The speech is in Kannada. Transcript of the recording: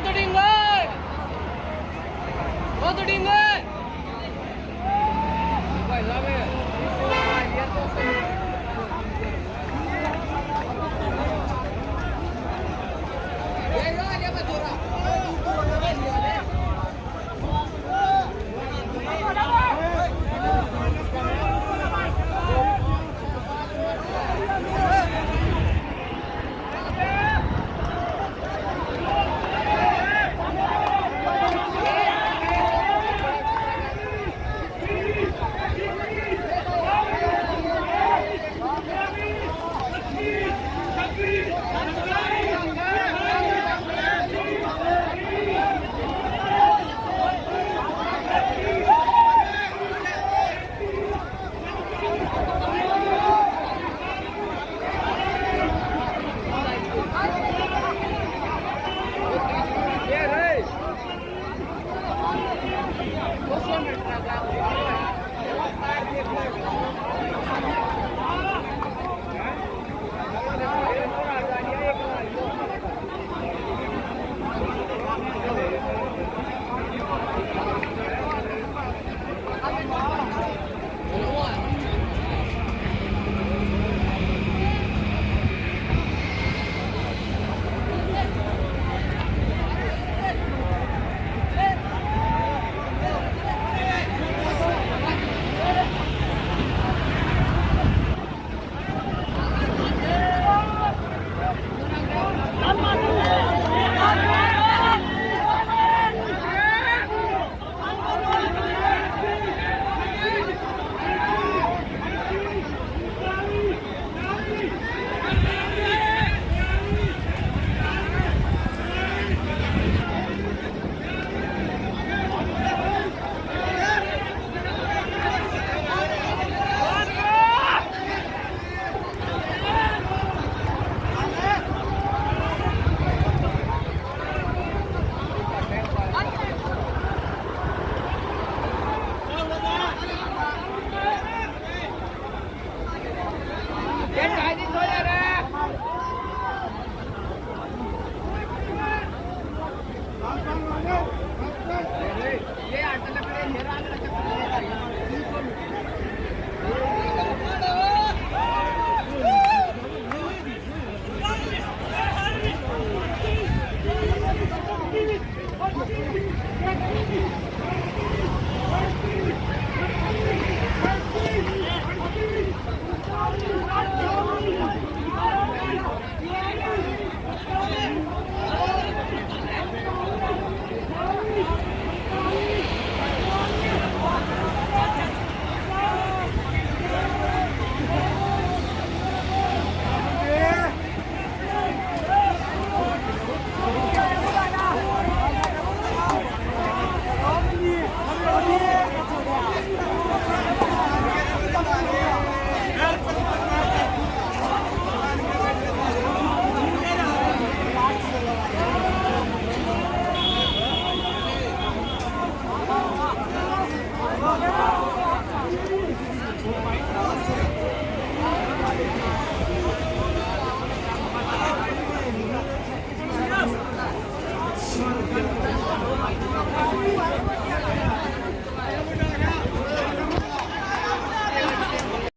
ಸಹೋದರಿಂಗ time.